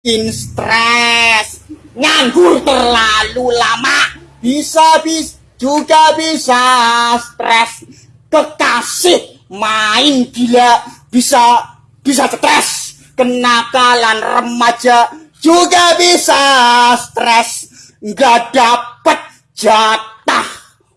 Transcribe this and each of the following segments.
bikin stres. Nganggur terlalu lama. Bisa bis juga bisa stres. Kekasih main gila. Bisa bisa stres. Kenakalan remaja juga bisa stres. Nggak dapet jatah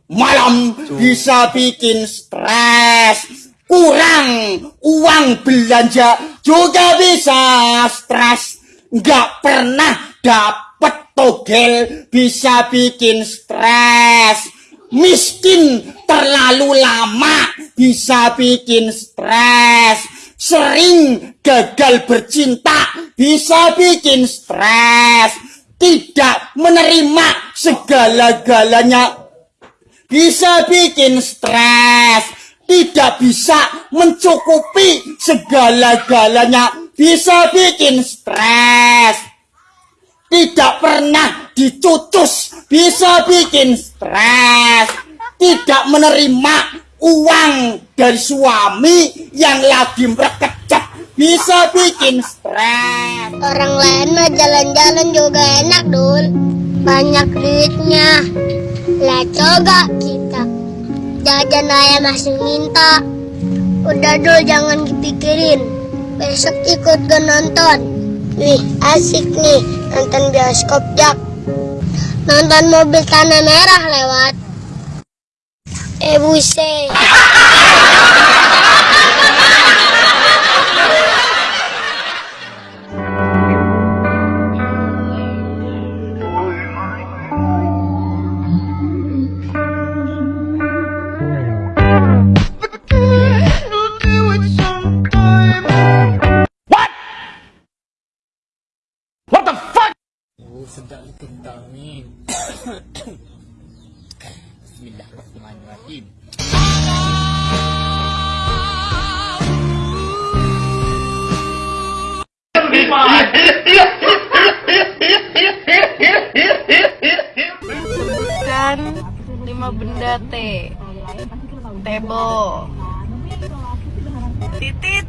malam. Bisa bikin stres. Kurang uang belanja juga bisa stres nggak pernah dapet togel bisa bikin stres. Miskin terlalu lama bisa bikin stres. Sering gagal bercinta bisa bikin stres. Tidak menerima segala-galanya bisa bikin stres. Tidak bisa mencukupi segala-galanya bisa bikin stres. Tidak pernah dicucus bisa bikin stres. Tidak menerima uang dari suami yang lagi merekecek bisa bikin stres. Orang lain mah jalan-jalan juga enak dul. Banyak duitnya. Lah coba kita. Jajan ayah masih minta. Udah dul jangan dipikirin besok ikut gue nonton. Wih, asik nih nonton bioskop Jak. Nonton mobil tanah merah lewat. Eh buset. Sedap kentang ni. Bismillahirrahmanirrahim. Kan lima benda T. Tebo. Titit.